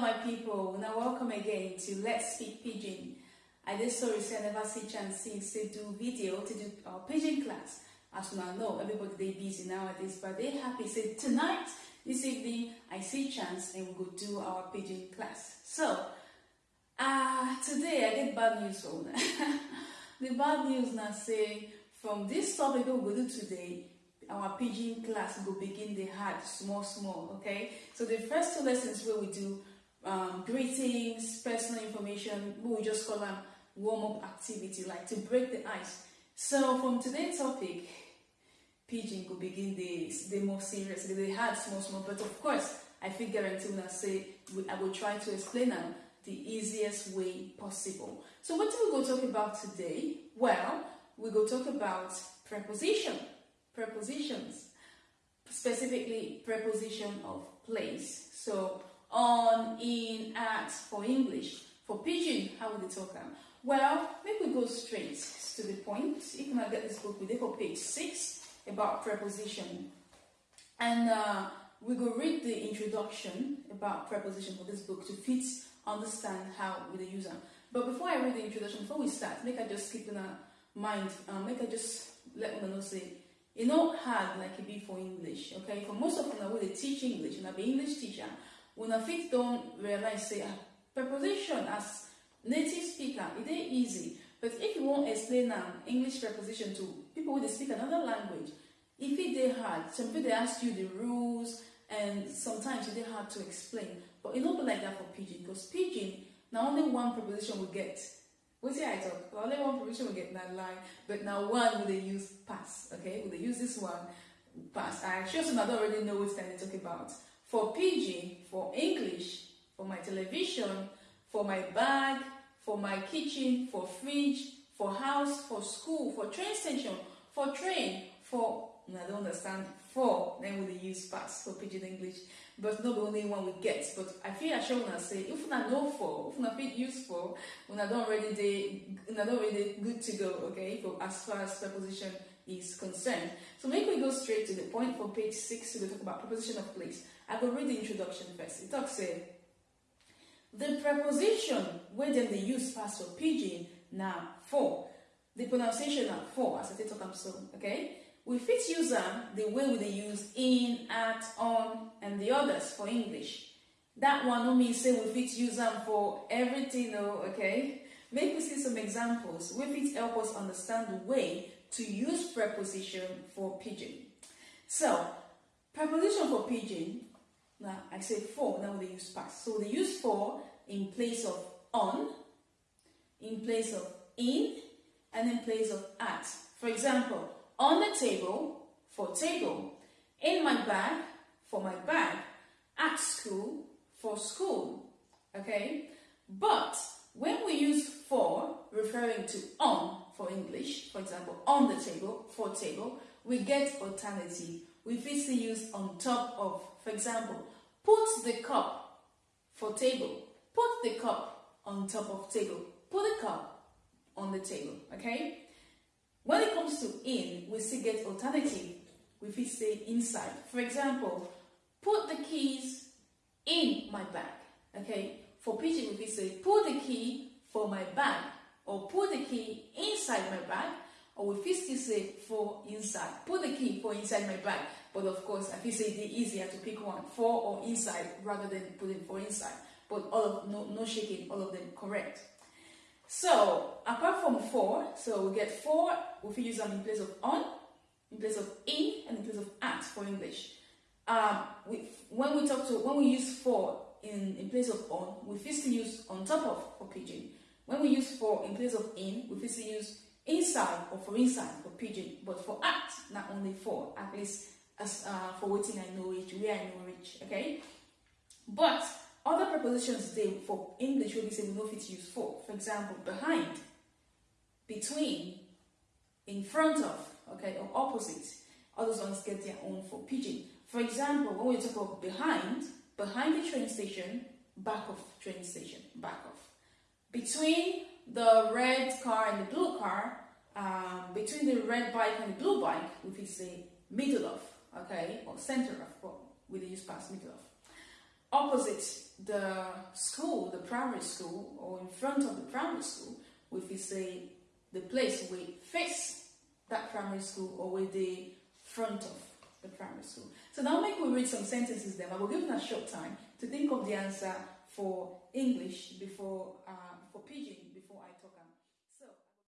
My people. Now, welcome again to Let's Speak Pidgin. I did say I never see chance since to do video to do our pidgin class. As you now know, everybody they busy nowadays, but they happy. Say tonight, this evening, I see chance and we go do our pidgin class. So, uh, today I get bad news for The bad news now say from this topic we go do today, our pidgin class will begin the hard small small okay so the first two lessons where we do um, greetings personal information. We just call them warm-up activity like to break the ice. So from today's topic pidgin will begin the the more serious the hard small small. But of course i feel guarantee when i say i will try to explain them the easiest way possible. So what do we go talk about today? Well we go talk about preposition prepositions, specifically preposition of place. So on, in, at for English. For pidgin, how would they talk them? Well, maybe we go straight to the point. If you might get this book, we did for page 6 about preposition. And uh, we go read the introduction about preposition for this book to fit understand how we use them. But before I read the introduction, before we start, make I just keep in mind, um, make I just let me know say e no hard like it be for english okay for most of them, I dey teach english una be english teacher una fit don realize say preposition as native speaker e dey easy. But if you want to explain an english preposition to people who speak another language if fit dey hard some people dey ask you the rules and sometimes e dey hard to explain. But e no be like that for pidgin because pidgin now only one preposition we get wetin i talk na only one provision we get na line but now one we dey use pass okay? We dey use this one pass. I sure say una don already know what i dey talk about for pidgin for english for my television for my bag for my kitchen for fridge for house for school for train station for train for I don't understand for then we use past for pidgin english. But not the only one we get but i feel assure una say if una know for if una fit use for una don already dey una don already good to go okay for as far as preposition is concerned. So make we go straight to the point for page six we talk about preposition of place i go read the introduction first it talks say the preposition dem dey use pass for pidgin now for the pronunciation na for as i take talk so okay we fit use them the way we dey use in, at, on, and the others for English. That one mean say we fit use them for everything, though, okay? Make we see some examples. We fit help us understand the way to use preposition for pidgin. So, preposition for pidgin, now I say for, now they use past. So they use for in place of on, in place of in, and in place of at. For example, on the table for table, in my bag for my bag, at school for school. Okay? But when we use for referring to on for English, for example, on the table for table, we get alternative. We physically use on top of, for example, put the cup for table, put the cup on top of table, put the cup on the table, okay? When it comes to in, we still get alternative. We fit say inside. For example, put the keys in my bag. Okay, for pidgin we fit say put the key for my bag or put the key inside my bag or we fit still say for inside. Put the key for inside my bag. But of course, I feel say it easier to pick one for or inside rather than putting for inside. But all of no no shaking, all of them correct. So, apart from for, so we get for, we use them in place of on, in place of in, and in place of at for English. Um, we, when we talk to, when we use for in, in place of on, we first use on top of for pidgin. When we use for in place of in, we first use inside or for inside for pidgin. But for at, not only for, at least as uh, for waiting I know it, where I know which, okay? But other prepositions they for English will be say we know fit use for. For example, behind, between, in front of, okay, or opposite. Those ones get their own for pidgin. For example, when we talk about behind, behind the train station, back of train station, back of. Between the red car and the blue car, um, between the red bike and the blue bike, we could say middle of, okay, or center of, but we use past middle of. Opposite, the school, the primary school, or in front of the primary school, we say the place we face that primary school or with the front of the primary school. So now make we read some sentences then. I will give you a short time to think of the answer for English before uh, for pidgin